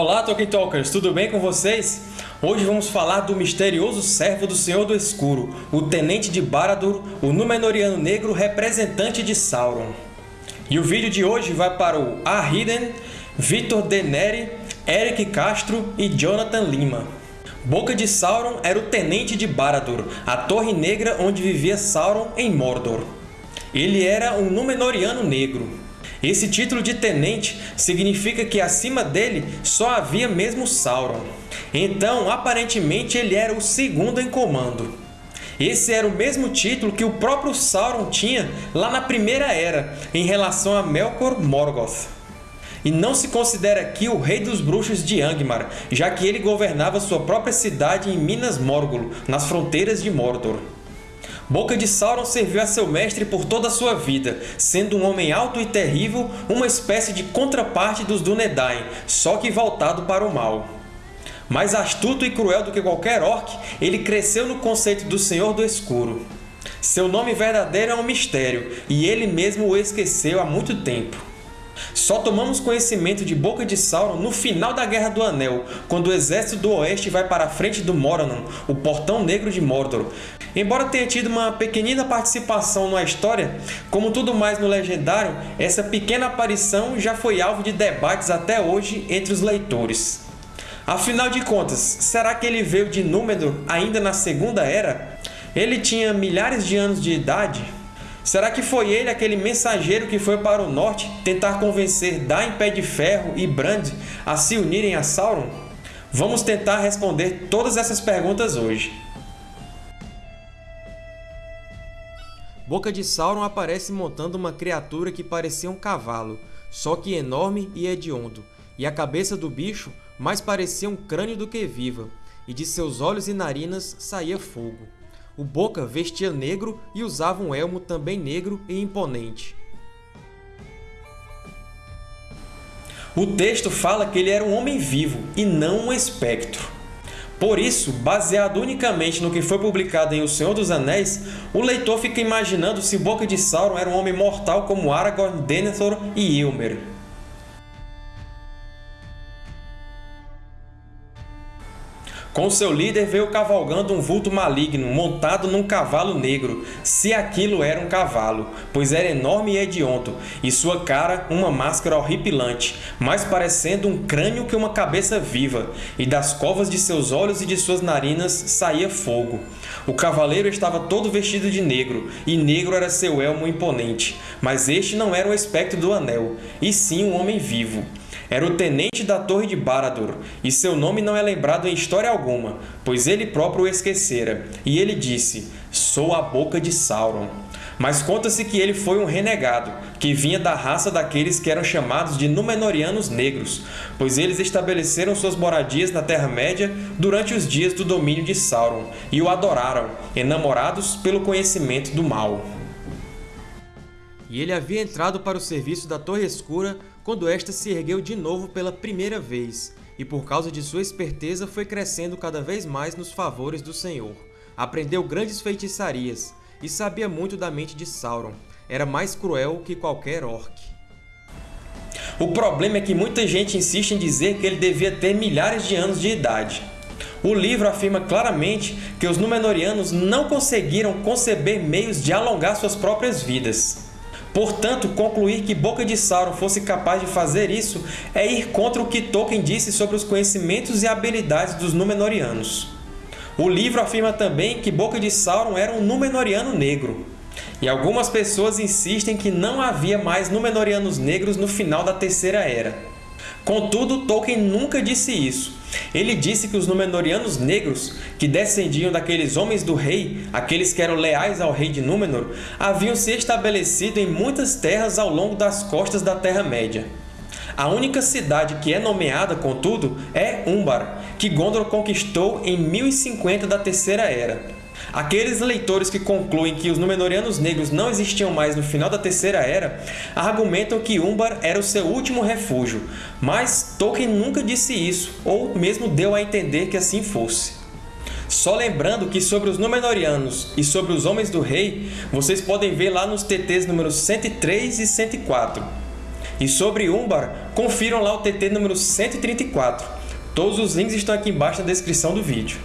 Olá, Tolkien Talkers! Tudo bem com vocês? Hoje vamos falar do misterioso servo do Senhor do Escuro, o Tenente de Barad-dûr, o Númenoriano Negro representante de Sauron. E o vídeo de hoje vai para o Arhiden, Vitor Deneri, Eric Castro e Jonathan Lima. Boca de Sauron era o Tenente de Barad-dûr, a Torre Negra onde vivia Sauron em Mordor. Ele era um Númenoriano Negro. Esse título de Tenente significa que acima dele só havia mesmo Sauron. Então, aparentemente, ele era o segundo em comando. Esse era o mesmo título que o próprio Sauron tinha lá na Primeira Era, em relação a Melkor Morgoth. E não se considera aqui o Rei dos Bruxos de Angmar, já que ele governava sua própria cidade em Minas Morgul, nas fronteiras de Mordor. Boca de Sauron serviu a seu mestre por toda a sua vida, sendo um homem alto e terrível, uma espécie de contraparte dos Dúnedain, só que voltado para o mal. Mais astuto e cruel do que qualquer orc, ele cresceu no conceito do Senhor do Escuro. Seu nome verdadeiro é um mistério, e ele mesmo o esqueceu há muito tempo. Só tomamos conhecimento de Boca de Sauron no final da Guerra do Anel, quando o exército do Oeste vai para a frente do Morannon, o Portão Negro de Mordor, Embora tenha tido uma pequenina participação na história, como tudo mais no Legendário, essa pequena aparição já foi alvo de debates até hoje entre os leitores. Afinal de contas, será que ele veio de Númenor ainda na Segunda Era? Ele tinha milhares de anos de idade? Será que foi ele aquele mensageiro que foi para o norte tentar convencer Dain Pé de Ferro e Brand a se unirem a Sauron? Vamos tentar responder todas essas perguntas hoje. Boca de Sauron aparece montando uma criatura que parecia um cavalo, só que enorme e hediondo, e a cabeça do bicho mais parecia um crânio do que viva, e de seus olhos e narinas saía fogo. O Boca vestia negro e usava um elmo também negro e imponente. O texto fala que ele era um homem vivo e não um espectro. Por isso, baseado unicamente no que foi publicado em O Senhor dos Anéis, o leitor fica imaginando se Boca de Sauron era um homem mortal como Aragorn, Denethor e Ilmer. Com seu líder veio cavalgando um vulto maligno, montado num cavalo negro, se aquilo era um cavalo, pois era enorme e hediondo, e sua cara uma máscara horripilante, mais parecendo um crânio que uma cabeça viva, e das covas de seus olhos e de suas narinas saía fogo. O cavaleiro estava todo vestido de negro, e negro era seu elmo imponente, mas este não era o espectro do Anel, e sim um homem vivo. Era o tenente da Torre de Barad-dûr, e seu nome não é lembrado em história alguma, pois ele próprio o esquecera. E ele disse, Sou a boca de Sauron. Mas conta-se que ele foi um renegado, que vinha da raça daqueles que eram chamados de Númenóreanos Negros, pois eles estabeleceram suas moradias na Terra-média durante os dias do domínio de Sauron, e o adoraram, enamorados pelo conhecimento do mal. E ele havia entrado para o serviço da Torre Escura quando esta se ergueu de novo pela primeira vez, e por causa de sua esperteza foi crescendo cada vez mais nos favores do Senhor. Aprendeu grandes feitiçarias, e sabia muito da mente de Sauron. Era mais cruel que qualquer orc. O problema é que muita gente insiste em dizer que ele devia ter milhares de anos de idade. O livro afirma claramente que os Númenóreanos não conseguiram conceber meios de alongar suas próprias vidas. Portanto, concluir que Boca de Sauron fosse capaz de fazer isso é ir contra o que Tolkien disse sobre os conhecimentos e habilidades dos Númenóreanos. O livro afirma também que Boca de Sauron era um Númenóreano negro. E algumas pessoas insistem que não havia mais Númenóreanos negros no final da Terceira Era. Contudo, Tolkien nunca disse isso. Ele disse que os Númenóreanos negros, que descendiam daqueles Homens do Rei, aqueles que eram leais ao rei de Númenor, haviam se estabelecido em muitas terras ao longo das costas da Terra-média. A única cidade que é nomeada, contudo, é Umbar, que Gondor conquistou em 1050 da Terceira Era. Aqueles leitores que concluem que os Númenóreanos negros não existiam mais no final da Terceira Era argumentam que Umbar era o seu último refúgio, mas Tolkien nunca disse isso, ou mesmo deu a entender que assim fosse. Só lembrando que sobre os Númenóreanos e sobre os Homens do Rei, vocês podem ver lá nos TTs números 103 e 104. E sobre Umbar, confiram lá o TT número 134. Todos os links estão aqui embaixo na descrição do vídeo.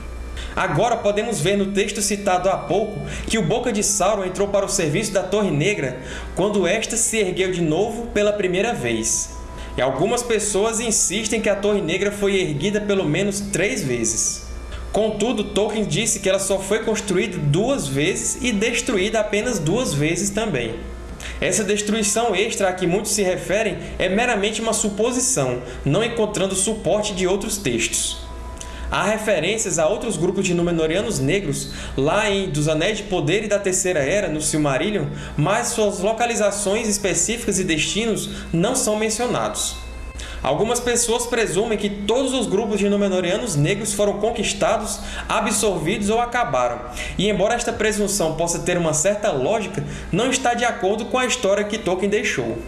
Agora podemos ver no texto citado há pouco que o Boca de Sauron entrou para o serviço da Torre Negra quando esta se ergueu de novo pela primeira vez. E algumas pessoas insistem que a Torre Negra foi erguida pelo menos três vezes. Contudo, Tolkien disse que ela só foi construída duas vezes e destruída apenas duas vezes também. Essa destruição extra a que muitos se referem é meramente uma suposição, não encontrando suporte de outros textos. Há referências a outros grupos de Númenóreanos negros lá em Dos Anéis de Poder e da Terceira Era, no Silmarillion, mas suas localizações específicas e destinos não são mencionados. Algumas pessoas presumem que todos os grupos de Númenóreanos negros foram conquistados, absorvidos ou acabaram, e embora esta presunção possa ter uma certa lógica, não está de acordo com a história que Tolkien deixou.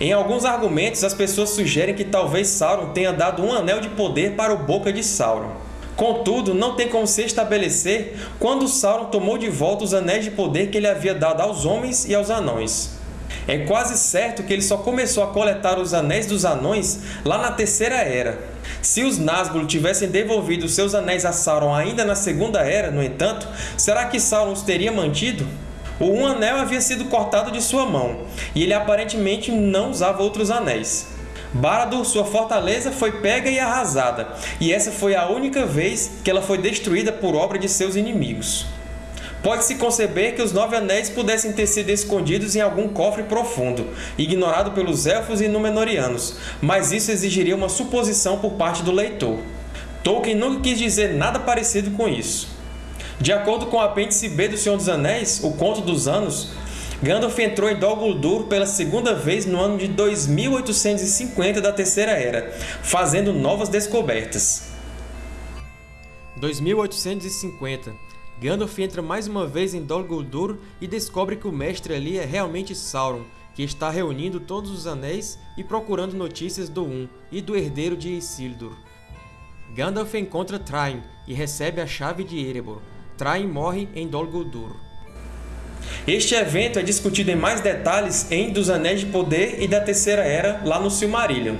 Em alguns argumentos, as pessoas sugerem que talvez Sauron tenha dado um anel de poder para o Boca de Sauron. Contudo, não tem como se estabelecer quando Sauron tomou de volta os anéis de poder que ele havia dado aos homens e aos anões. É quase certo que ele só começou a coletar os Anéis dos Anões lá na Terceira Era. Se os Nazgûl tivessem devolvido seus anéis a Sauron ainda na Segunda Era, no entanto, será que Sauron os teria mantido? O Um Anel havia sido cortado de sua mão, e ele aparentemente não usava outros anéis. Barad-dûr, sua fortaleza, foi pega e arrasada, e essa foi a única vez que ela foi destruída por obra de seus inimigos. Pode-se conceber que os Nove Anéis pudessem ter sido escondidos em algum cofre profundo, ignorado pelos Elfos e Númenóreanos, mas isso exigiria uma suposição por parte do leitor. Tolkien nunca quis dizer nada parecido com isso. De acordo com o apêndice B do Senhor dos Anéis, O Conto dos Anos, Gandalf entrou em Dol Guldur pela segunda vez no ano de 2850 da Terceira Era, fazendo novas descobertas. 2850 Gandalf entra mais uma vez em Dol Guldur e descobre que o mestre ali é realmente Sauron, que está reunindo todos os anéis e procurando notícias do Um e do herdeiro de Isildur. Gandalf encontra Thrain e recebe a chave de Erebor. Thrain morre em Dol Guldur. Este evento é discutido em mais detalhes em Dos Anéis de Poder e da Terceira Era, lá no Silmarillion.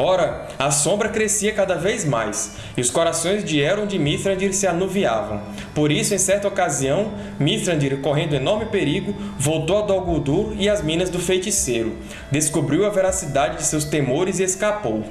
Ora, a sombra crescia cada vez mais, e os corações de Elrond e Mithrandir se anuviavam. Por isso, em certa ocasião, Mithrandir, correndo enorme perigo, voltou a Dol Guldur e às Minas do Feiticeiro, descobriu a veracidade de seus temores e escapou.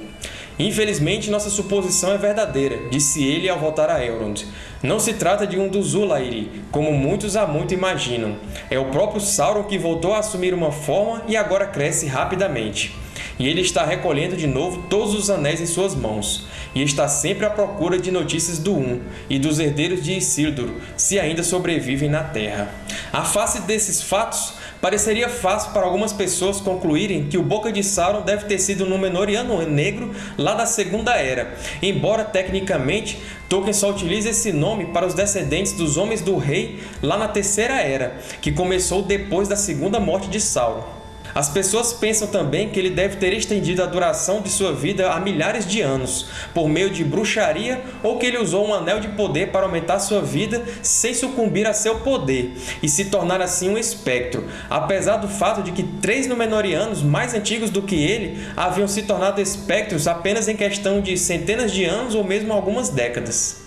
Infelizmente, nossa suposição é verdadeira, disse ele ao voltar a Elrond. Não se trata de um dos Ulairi, como muitos há muito imaginam. É o próprio Sauron que voltou a assumir uma forma e agora cresce rapidamente e ele está recolhendo de novo todos os anéis em suas mãos, e está sempre à procura de notícias do Um e dos herdeiros de Isildur, se ainda sobrevivem na Terra. A face desses fatos, pareceria fácil para algumas pessoas concluírem que o Boca de Sauron deve ter sido um Númenóreano negro lá da Segunda Era, embora tecnicamente Tolkien só utiliza esse nome para os descendentes dos Homens do Rei lá na Terceira Era, que começou depois da segunda morte de Sauron. As pessoas pensam também que ele deve ter estendido a duração de sua vida a milhares de anos, por meio de bruxaria ou que ele usou um anel de poder para aumentar sua vida sem sucumbir a seu poder e se tornar assim um espectro, apesar do fato de que três Númenóreanos mais antigos do que ele haviam se tornado espectros apenas em questão de centenas de anos ou mesmo algumas décadas.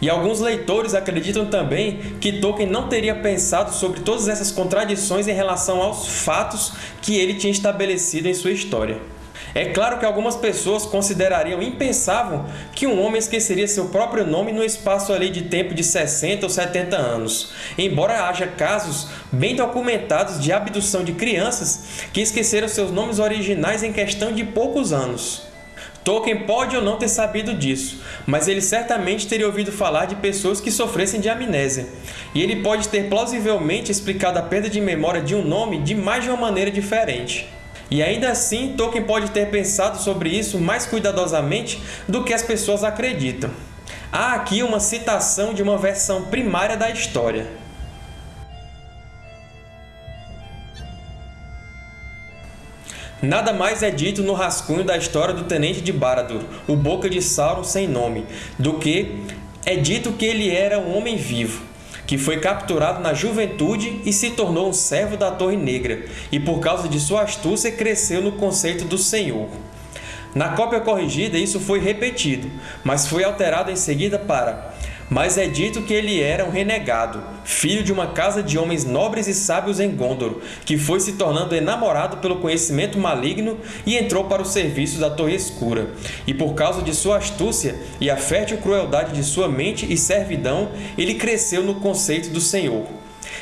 E alguns leitores acreditam também que Tolkien não teria pensado sobre todas essas contradições em relação aos fatos que ele tinha estabelecido em sua história. É claro que algumas pessoas considerariam impensável que um homem esqueceria seu próprio nome no espaço ali de tempo de 60 ou 70 anos, embora haja casos bem documentados de abdução de crianças que esqueceram seus nomes originais em questão de poucos anos. Tolkien pode ou não ter sabido disso, mas ele certamente teria ouvido falar de pessoas que sofressem de amnésia, e ele pode ter plausivelmente explicado a perda de memória de um nome de mais de uma maneira diferente. E ainda assim, Tolkien pode ter pensado sobre isso mais cuidadosamente do que as pessoas acreditam. Há aqui uma citação de uma versão primária da história. Nada mais é dito no rascunho da história do Tenente de Barad-dûr, o Boca de Sauron sem nome, do que é dito que ele era um homem vivo. que foi capturado na juventude e se tornou um servo da Torre Negra, e por causa de sua astúcia cresceu no conceito do Senhor. Na cópia corrigida isso foi repetido, mas foi alterado em seguida para mas é dito que ele era um renegado, filho de uma casa de homens nobres e sábios em Gondor, que foi se tornando enamorado pelo conhecimento maligno e entrou para o serviço da Torre Escura. E por causa de sua astúcia e a fértil crueldade de sua mente e servidão, ele cresceu no conceito do Senhor.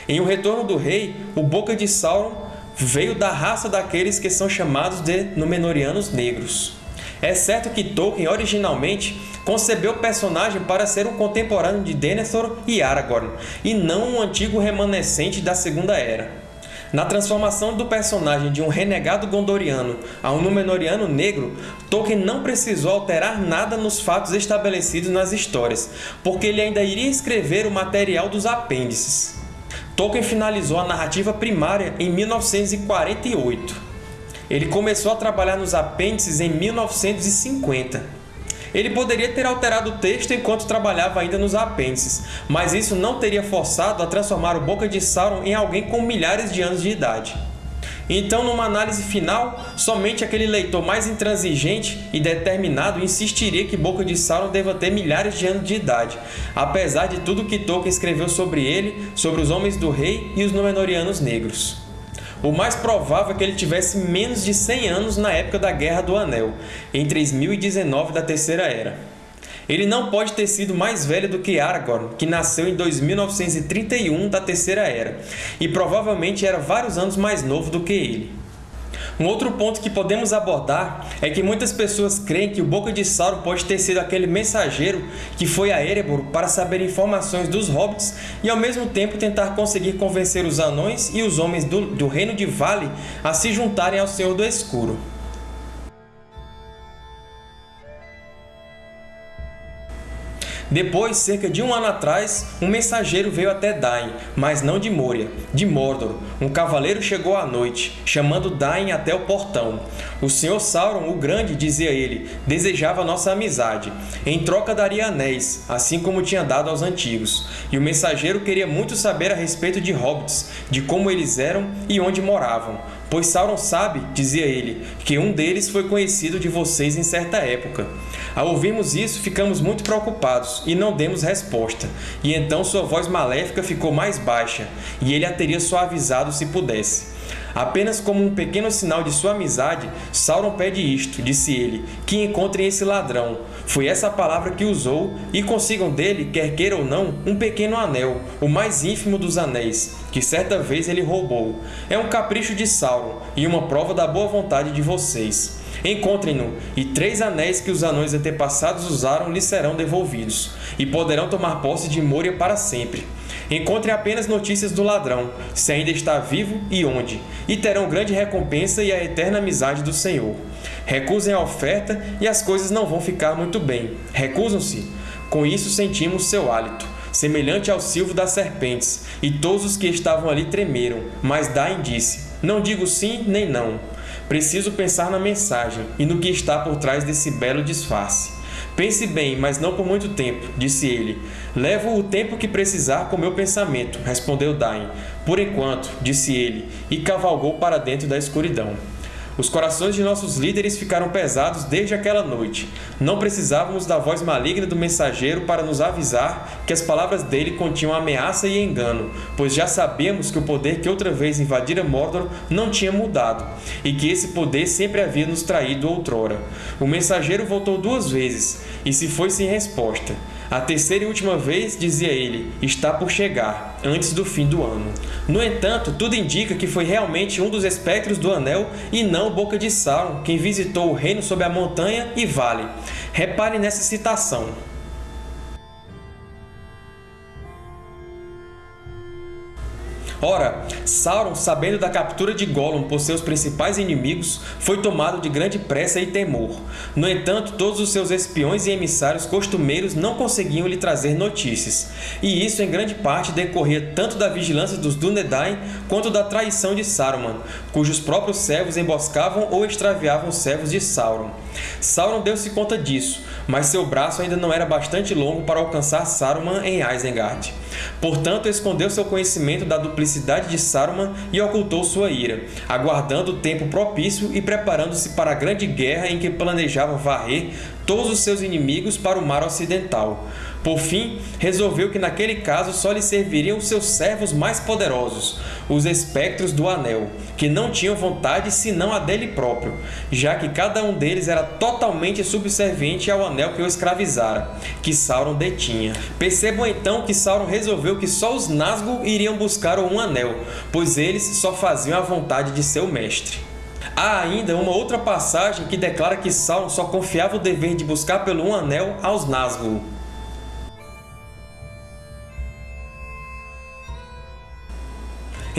Em O Retorno do Rei, o Boca de Sauron veio da raça daqueles que são chamados de Númenóreanos Negros. É certo que Tolkien originalmente concebeu o personagem para ser um contemporâneo de Denethor e Aragorn, e não um antigo remanescente da Segunda Era. Na transformação do personagem de um renegado gondoriano a um Númenóreano negro, Tolkien não precisou alterar nada nos fatos estabelecidos nas histórias, porque ele ainda iria escrever o material dos apêndices. Tolkien finalizou a narrativa primária em 1948. Ele começou a trabalhar nos apêndices em 1950. Ele poderia ter alterado o texto enquanto trabalhava ainda nos apêndices, mas isso não teria forçado a transformar o Boca de Sauron em alguém com milhares de anos de idade. Então, numa análise final, somente aquele leitor mais intransigente e determinado insistiria que Boca de Sauron deva ter milhares de anos de idade, apesar de tudo que Tolkien escreveu sobre ele, sobre os Homens do Rei e os Númenóreanos Negros. O mais provável é que ele tivesse menos de 100 anos na época da Guerra do Anel, em 3019 da Terceira Era. Ele não pode ter sido mais velho do que Aragorn, que nasceu em 2931 da Terceira Era, e provavelmente era vários anos mais novo do que ele. Um outro ponto que podemos abordar é que muitas pessoas creem que o Boca de Sauron pode ter sido aquele mensageiro que foi a Erebor para saber informações dos Hobbits e ao mesmo tempo tentar conseguir convencer os anões e os homens do, do Reino de Vale a se juntarem ao Senhor do Escuro. Depois, cerca de um ano atrás, um mensageiro veio até Dain, mas não de Moria, de Mordor. Um cavaleiro chegou à noite, chamando Dain até o portão. O Senhor Sauron, o Grande, dizia ele, desejava nossa amizade. Em troca daria anéis, assim como tinha dado aos antigos. E o mensageiro queria muito saber a respeito de hobbits, de como eles eram e onde moravam. Pois Sauron sabe, dizia ele, que um deles foi conhecido de vocês em certa época. Ao ouvirmos isso, ficamos muito preocupados e não demos resposta, e então sua voz maléfica ficou mais baixa, e ele a teria suavizado se pudesse. Apenas como um pequeno sinal de sua amizade, Sauron pede isto, disse ele, que encontrem esse ladrão. Foi essa palavra que usou, e consigam dele, quer queira ou não, um pequeno anel, o mais ínfimo dos anéis, que certa vez ele roubou. É um capricho de Sauron, e uma prova da boa vontade de vocês. Encontrem-no, e três anéis que os anões antepassados usaram lhes serão devolvidos, e poderão tomar posse de Moria para sempre. Encontrem apenas notícias do ladrão, se ainda está vivo e onde, e terão grande recompensa e a eterna amizade do Senhor. Recusem a oferta e as coisas não vão ficar muito bem. Recusam-se? Com isso sentimos seu hálito, semelhante ao silvo das serpentes, e todos os que estavam ali tremeram. Mas Dain disse, não digo sim nem não. Preciso pensar na mensagem e no que está por trás desse belo disfarce. Pense bem, mas não por muito tempo, disse ele. Levo o tempo que precisar com meu pensamento, respondeu Dain. Por enquanto, disse ele, e cavalgou para dentro da escuridão. Os corações de nossos líderes ficaram pesados desde aquela noite. Não precisávamos da voz maligna do mensageiro para nos avisar que as palavras dele continham ameaça e engano, pois já sabíamos que o poder que outra vez invadira Mordor não tinha mudado, e que esse poder sempre havia nos traído outrora. O mensageiro voltou duas vezes, e se foi sem resposta. A terceira e última vez, dizia ele, está por chegar, antes do fim do ano. No entanto, tudo indica que foi realmente um dos espectros do Anel e não Boca de Sauron quem visitou o reino sob a montanha e vale. Repare nessa citação. Ora, Sauron, sabendo da captura de Gollum por seus principais inimigos, foi tomado de grande pressa e temor. No entanto, todos os seus espiões e emissários costumeiros não conseguiam lhe trazer notícias, e isso em grande parte decorria tanto da vigilância dos Dúnedain quanto da traição de Saruman, cujos próprios servos emboscavam ou extraviavam os servos de Sauron. Sauron deu-se conta disso, mas seu braço ainda não era bastante longo para alcançar Saruman em Isengard. Portanto, escondeu seu conhecimento da duplicidade de Saruman e ocultou sua ira, aguardando o tempo propício e preparando-se para a grande guerra em que planejava varrer todos os seus inimigos para o mar ocidental. Por fim, resolveu que naquele caso só lhe serviriam seus servos mais poderosos, os Espectros do Anel, que não tinham vontade senão a dele próprio, já que cada um deles era totalmente subserviente ao Anel que o escravizara, que Sauron detinha. Percebam então que Sauron resolveu que só os Nazgûl iriam buscar o Um Anel, pois eles só faziam a vontade de seu mestre. Há ainda uma outra passagem que declara que Sauron só confiava o dever de buscar pelo Um Anel aos Nazgûl.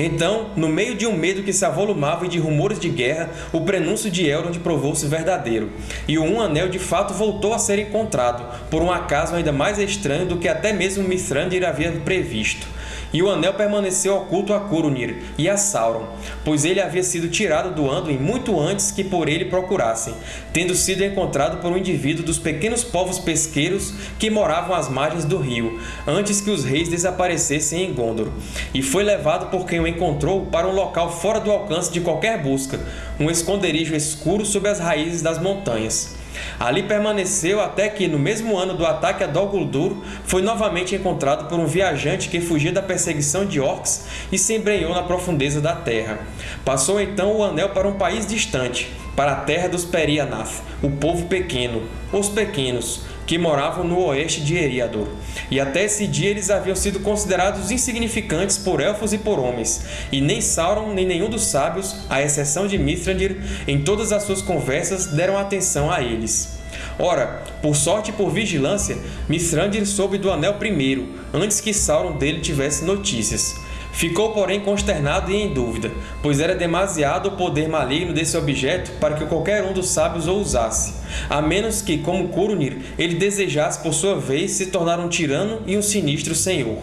Então, no meio de um medo que se avolumava e de rumores de guerra, o prenúncio de Elrond provou-se verdadeiro, e o Um Anel de fato voltou a ser encontrado, por um acaso ainda mais estranho do que até mesmo Mithrandir havia previsto. E o Anel permaneceu oculto a Curunir e a Sauron, pois ele havia sido tirado do Anduin muito antes que por ele procurassem, tendo sido encontrado por um indivíduo dos pequenos povos pesqueiros que moravam às margens do rio, antes que os reis desaparecessem em Gondor, e foi levado por quem o encontrou para um local fora do alcance de qualquer busca, um esconderijo escuro sob as raízes das montanhas. Ali permaneceu até que, no mesmo ano do ataque a Dol Guldur, foi novamente encontrado por um viajante que fugia da perseguição de orcs e se embrenhou na profundeza da terra. Passou então o anel para um país distante, para a terra dos Perianath, o povo pequeno, os pequenos, que moravam no oeste de Eriador. E até esse dia eles haviam sido considerados insignificantes por elfos e por homens, e nem Sauron nem nenhum dos sábios, à exceção de Mithrandir, em todas as suas conversas deram atenção a eles. Ora, por sorte e por vigilância, Mithrandir soube do Anel primeiro, antes que Sauron dele tivesse notícias. Ficou, porém, consternado e em dúvida, pois era demasiado o poder maligno desse objeto para que qualquer um dos sábios o usasse, a menos que, como Curunir, ele desejasse por sua vez se tornar um tirano e um sinistro senhor.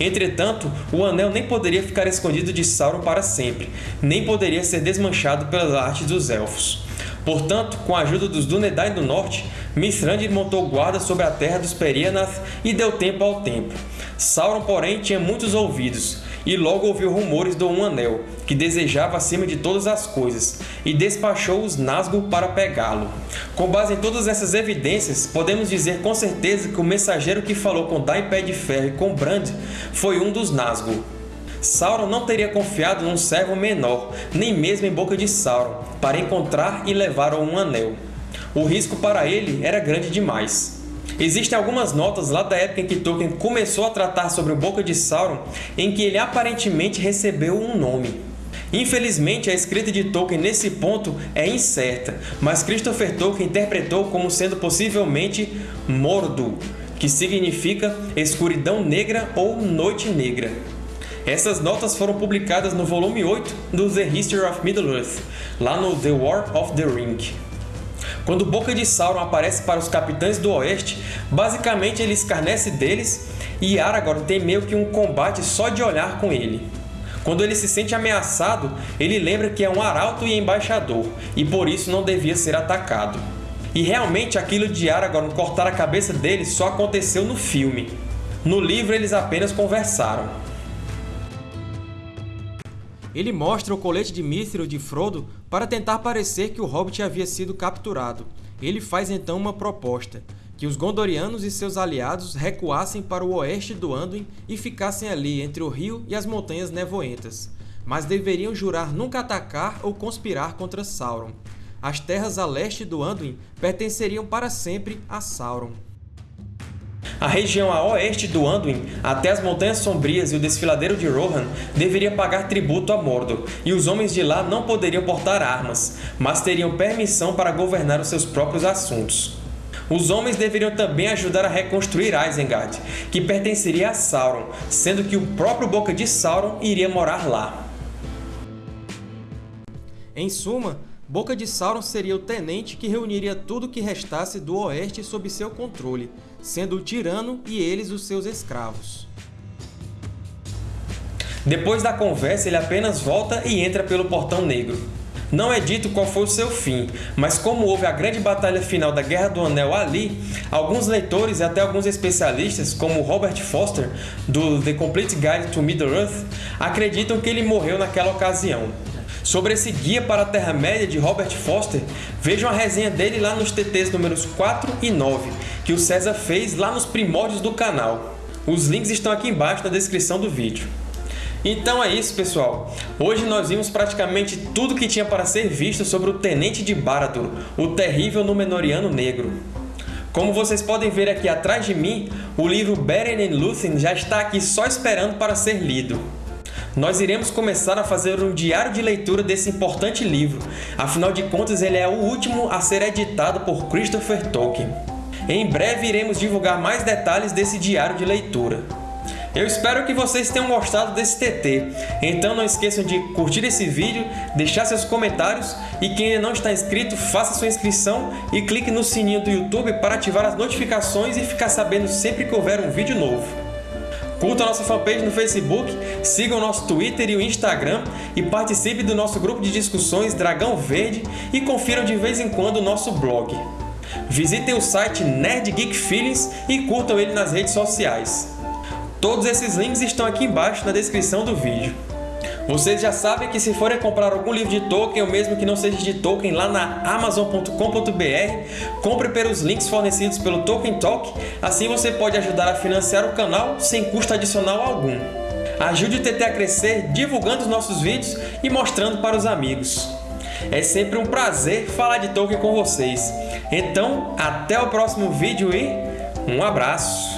Entretanto, o Anel nem poderia ficar escondido de Sauron para sempre, nem poderia ser desmanchado pelas artes dos Elfos. Portanto, com a ajuda dos Dúnedain do Norte, Mithrandir montou guarda sobre a terra dos Perianath e deu tempo ao tempo. Sauron, porém, tinha muitos ouvidos, e logo ouviu rumores do Um Anel, que desejava acima de todas as coisas, e despachou os Nazgûl para pegá-lo. Com base em todas essas evidências, podemos dizer com certeza que o mensageiro que falou com Dain Pé de Ferro e com Brand foi um dos Nazgûl. Sauron não teria confiado num servo menor, nem mesmo em boca de Sauron, para encontrar e levar o Um Anel. O risco para ele era grande demais. Existem algumas notas lá da época em que Tolkien começou a tratar sobre o Boca de Sauron em que ele aparentemente recebeu um nome. Infelizmente, a escrita de Tolkien nesse ponto é incerta, mas Christopher Tolkien interpretou como sendo possivelmente Mordu, que significa escuridão negra ou noite negra. Essas notas foram publicadas no volume 8 do The History of Middle-earth, lá no The War of the Ring. Quando Boca de Sauron aparece para os Capitães do Oeste, basicamente ele escarnece deles e Aragorn tem meio que um combate só de olhar com ele. Quando ele se sente ameaçado, ele lembra que é um arauto e embaixador, e por isso não devia ser atacado. E realmente aquilo de Aragorn cortar a cabeça dele só aconteceu no filme. No livro eles apenas conversaram. Ele mostra o colete de Mithril de Frodo para tentar parecer que o Hobbit havia sido capturado. Ele faz então uma proposta, que os Gondorianos e seus aliados recuassem para o oeste do Anduin e ficassem ali entre o rio e as Montanhas Nevoentas, mas deveriam jurar nunca atacar ou conspirar contra Sauron. As terras a leste do Anduin pertenceriam para sempre a Sauron. A região a oeste do Anduin, até as Montanhas Sombrias e o Desfiladeiro de Rohan, deveria pagar tributo a Mordor, e os homens de lá não poderiam portar armas, mas teriam permissão para governar os seus próprios assuntos. Os homens deveriam também ajudar a reconstruir Isengard, que pertenceria a Sauron, sendo que o próprio Boca de Sauron iria morar lá. Em suma, Boca de Sauron seria o tenente que reuniria tudo o que restasse do Oeste sob seu controle, sendo o tirano e eles os seus escravos. Depois da conversa, ele apenas volta e entra pelo Portão Negro. Não é dito qual foi o seu fim, mas como houve a grande batalha final da Guerra do Anel ali, alguns leitores e até alguns especialistas, como Robert Foster, do The Complete Guide to Middle-earth, acreditam que ele morreu naquela ocasião. Sobre esse guia para a Terra-média de Robert Foster, vejam a resenha dele lá nos TTs números 4 e 9, que o César fez lá nos primórdios do canal. Os links estão aqui embaixo na descrição do vídeo. Então é isso, pessoal. Hoje nós vimos praticamente tudo que tinha para ser visto sobre o Tenente de Barad-dûr, o terrível Númenoriano Negro. Como vocês podem ver aqui atrás de mim, o livro Beren and Lúthien já está aqui só esperando para ser lido. Nós iremos começar a fazer um diário de leitura desse importante livro, afinal de contas ele é o último a ser editado por Christopher Tolkien. Em breve iremos divulgar mais detalhes desse diário de leitura. Eu espero que vocês tenham gostado desse TT, então não esqueçam de curtir esse vídeo, deixar seus comentários e quem ainda não está inscrito, faça sua inscrição e clique no sininho do YouTube para ativar as notificações e ficar sabendo sempre que houver um vídeo novo. Curta a nossa fanpage no Facebook, siga o nosso Twitter e o Instagram e participe do nosso grupo de discussões Dragão Verde e confiram de vez em quando o nosso blog. Visitem o site Nerd Geek Feelings e curtam ele nas redes sociais. Todos esses links estão aqui embaixo na descrição do vídeo. Vocês já sabem que se forem comprar algum livro de Tolkien, ou mesmo que não seja de Tolkien, lá na Amazon.com.br, compre pelos links fornecidos pelo Tolkien Talk, assim você pode ajudar a financiar o canal sem custo adicional algum. Ajude o TT a crescer divulgando os nossos vídeos e mostrando para os amigos. É sempre um prazer falar de Tolkien com vocês. Então, até o próximo vídeo e um abraço!